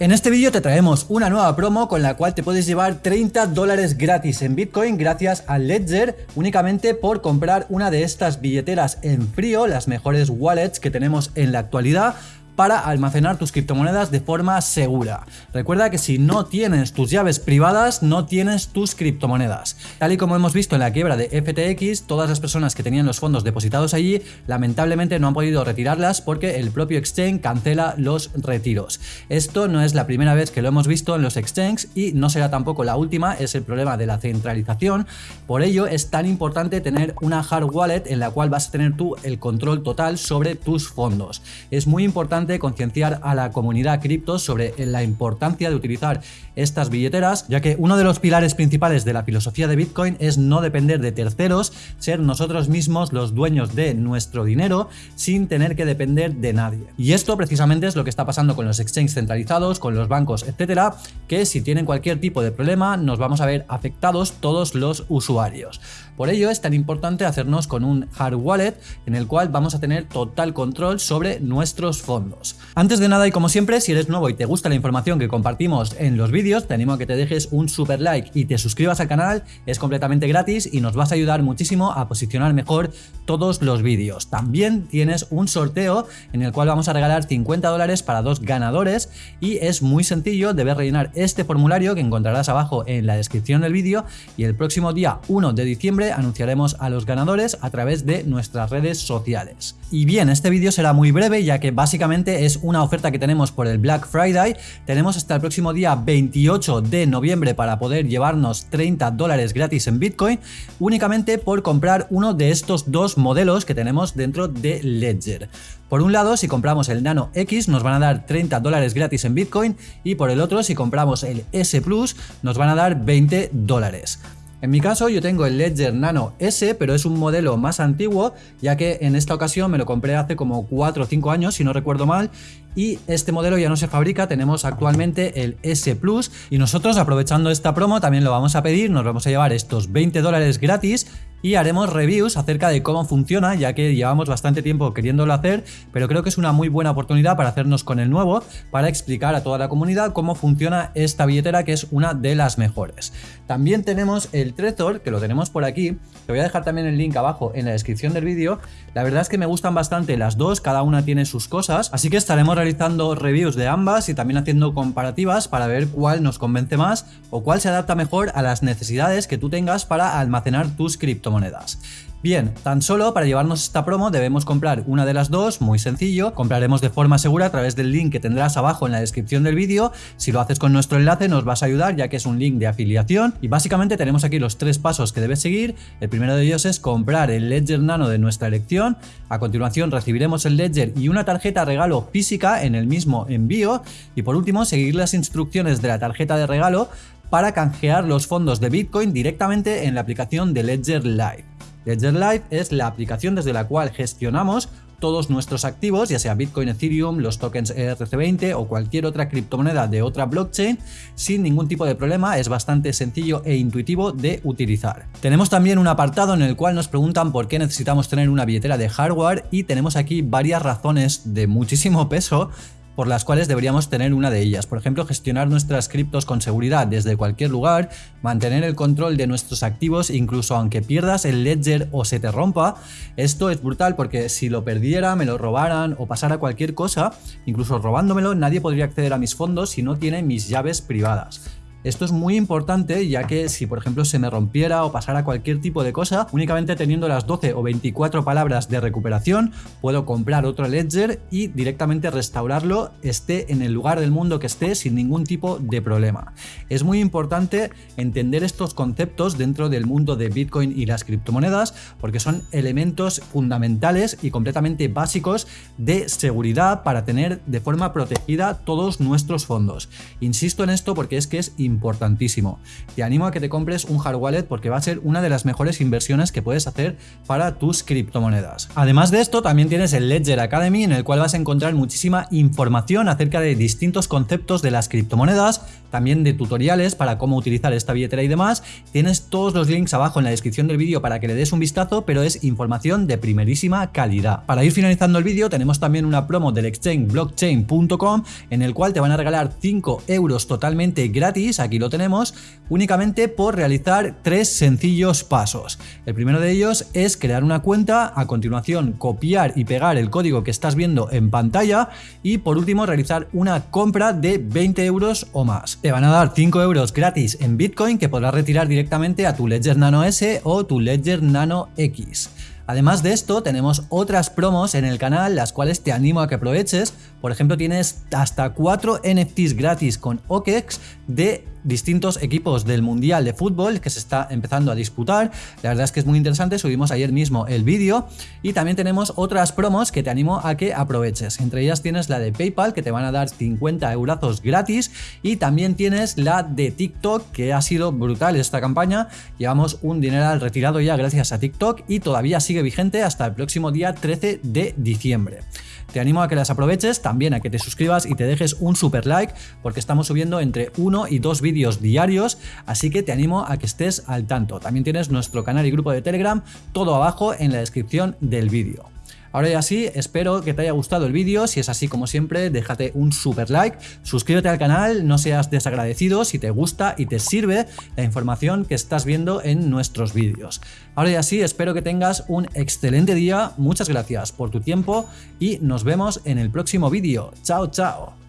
En este vídeo te traemos una nueva promo con la cual te puedes llevar 30 dólares gratis en Bitcoin gracias a Ledger únicamente por comprar una de estas billeteras en frío, las mejores wallets que tenemos en la actualidad para almacenar tus criptomonedas de forma segura. Recuerda que si no tienes tus llaves privadas, no tienes tus criptomonedas. Tal y como hemos visto en la quiebra de FTX, todas las personas que tenían los fondos depositados allí, lamentablemente no han podido retirarlas porque el propio exchange cancela los retiros. Esto no es la primera vez que lo hemos visto en los exchanges y no será tampoco la última, es el problema de la centralización. Por ello es tan importante tener una hard wallet en la cual vas a tener tú el control total sobre tus fondos. Es muy importante concienciar a la comunidad cripto sobre la importancia de utilizar estas billeteras, ya que uno de los pilares principales de la filosofía de Bitcoin es no depender de terceros, ser nosotros mismos los dueños de nuestro dinero sin tener que depender de nadie. Y esto precisamente es lo que está pasando con los exchanges centralizados, con los bancos, etcétera, que si tienen cualquier tipo de problema nos vamos a ver afectados todos los usuarios. Por ello es tan importante hacernos con un hard wallet en el cual vamos a tener total control sobre nuestros fondos. Antes de nada y como siempre, si eres nuevo y te gusta la información que compartimos en los vídeos, te animo a que te dejes un super like y te suscribas al canal, es completamente gratis y nos vas a ayudar muchísimo a posicionar mejor todos los vídeos. También tienes un sorteo en el cual vamos a regalar 50 dólares para dos ganadores y es muy sencillo, debes rellenar este formulario que encontrarás abajo en la descripción del vídeo y el próximo día 1 de diciembre anunciaremos a los ganadores a través de nuestras redes sociales. Y bien, este vídeo será muy breve ya que básicamente es una oferta que tenemos por el Black Friday. Tenemos hasta el próximo día 28 de noviembre para poder llevarnos 30 dólares gratis en Bitcoin únicamente por comprar uno de estos dos modelos que tenemos dentro de Ledger. Por un lado, si compramos el Nano X nos van a dar 30 dólares gratis en Bitcoin y por el otro, si compramos el S Plus nos van a dar 20 dólares. En mi caso yo tengo el Ledger Nano S, pero es un modelo más antiguo, ya que en esta ocasión me lo compré hace como 4 o 5 años, si no recuerdo mal, y este modelo ya no se fabrica, tenemos actualmente el S Plus y nosotros aprovechando esta promo también lo vamos a pedir, nos vamos a llevar estos 20 dólares gratis y haremos reviews acerca de cómo funciona, ya que llevamos bastante tiempo queriéndolo hacer, pero creo que es una muy buena oportunidad para hacernos con el nuevo, para explicar a toda la comunidad cómo funciona esta billetera, que es una de las mejores. También tenemos el Trezor, que lo tenemos por aquí, te voy a dejar también el link abajo en la descripción del vídeo. La verdad es que me gustan bastante las dos, cada una tiene sus cosas, así que estaremos realizando reviews de ambas y también haciendo comparativas para ver cuál nos convence más o cuál se adapta mejor a las necesidades que tú tengas para almacenar tus criptomonedas Bien, tan solo para llevarnos esta promo debemos comprar una de las dos, muy sencillo, compraremos de forma segura a través del link que tendrás abajo en la descripción del vídeo, si lo haces con nuestro enlace nos vas a ayudar ya que es un link de afiliación. Y básicamente tenemos aquí los tres pasos que debes seguir, el primero de ellos es comprar el Ledger Nano de nuestra elección, a continuación recibiremos el Ledger y una tarjeta regalo física en el mismo envío. Y por último seguir las instrucciones de la tarjeta de regalo para canjear los fondos de Bitcoin directamente en la aplicación de Ledger Live. Ledger Live es la aplicación desde la cual gestionamos todos nuestros activos, ya sea Bitcoin, Ethereum, los tokens ERC20 o cualquier otra criptomoneda de otra blockchain, sin ningún tipo de problema, es bastante sencillo e intuitivo de utilizar. Tenemos también un apartado en el cual nos preguntan por qué necesitamos tener una billetera de hardware y tenemos aquí varias razones de muchísimo peso por las cuales deberíamos tener una de ellas. Por ejemplo, gestionar nuestras criptos con seguridad desde cualquier lugar, mantener el control de nuestros activos incluso aunque pierdas el ledger o se te rompa. Esto es brutal porque si lo perdiera, me lo robaran o pasara cualquier cosa, incluso robándomelo, nadie podría acceder a mis fondos si no tiene mis llaves privadas. Esto es muy importante ya que si por ejemplo se me rompiera o pasara cualquier tipo de cosa, únicamente teniendo las 12 o 24 palabras de recuperación, puedo comprar otro ledger y directamente restaurarlo esté en el lugar del mundo que esté sin ningún tipo de problema. Es muy importante entender estos conceptos dentro del mundo de Bitcoin y las criptomonedas porque son elementos fundamentales y completamente básicos de seguridad para tener de forma protegida todos nuestros fondos. Insisto en esto porque es que es importante importantísimo. Te animo a que te compres un hard wallet porque va a ser una de las mejores inversiones que puedes hacer para tus criptomonedas. Además de esto, también tienes el Ledger Academy en el cual vas a encontrar muchísima información acerca de distintos conceptos de las criptomonedas, también de tutoriales para cómo utilizar esta billetera y demás. Tienes todos los links abajo en la descripción del vídeo para que le des un vistazo, pero es información de primerísima calidad. Para ir finalizando el vídeo tenemos también una promo del exchange blockchain.com en el cual te van a regalar 5 euros totalmente gratis, aquí lo tenemos, únicamente por realizar tres sencillos pasos. El primero de ellos es crear una cuenta, a continuación copiar y pegar el código que estás viendo en pantalla y por último realizar una compra de 20 euros o más. Te van a dar 5 euros gratis en Bitcoin que podrás retirar directamente a tu Ledger Nano S o tu Ledger Nano X. Además de esto, tenemos otras promos en el canal, las cuales te animo a que aproveches. Por ejemplo, tienes hasta 4 NFTs gratis con OKEX de distintos equipos del Mundial de Fútbol que se está empezando a disputar. La verdad es que es muy interesante, subimos ayer mismo el vídeo y también tenemos otras promos que te animo a que aproveches. Entre ellas tienes la de PayPal que te van a dar 50 eurazos gratis y también tienes la de TikTok que ha sido brutal esta campaña. Llevamos un dineral retirado ya gracias a TikTok y todavía sigue vigente hasta el próximo día 13 de diciembre. Te animo a que las aproveches, también a que te suscribas y te dejes un super like porque estamos subiendo entre uno y dos diarios, así que te animo a que estés al tanto. También tienes nuestro canal y grupo de Telegram, todo abajo en la descripción del vídeo. Ahora ya sí, espero que te haya gustado el vídeo, si es así como siempre, déjate un super like, suscríbete al canal, no seas desagradecido si te gusta y te sirve la información que estás viendo en nuestros vídeos. Ahora ya sí, espero que tengas un excelente día, muchas gracias por tu tiempo y nos vemos en el próximo vídeo. Chao, chao.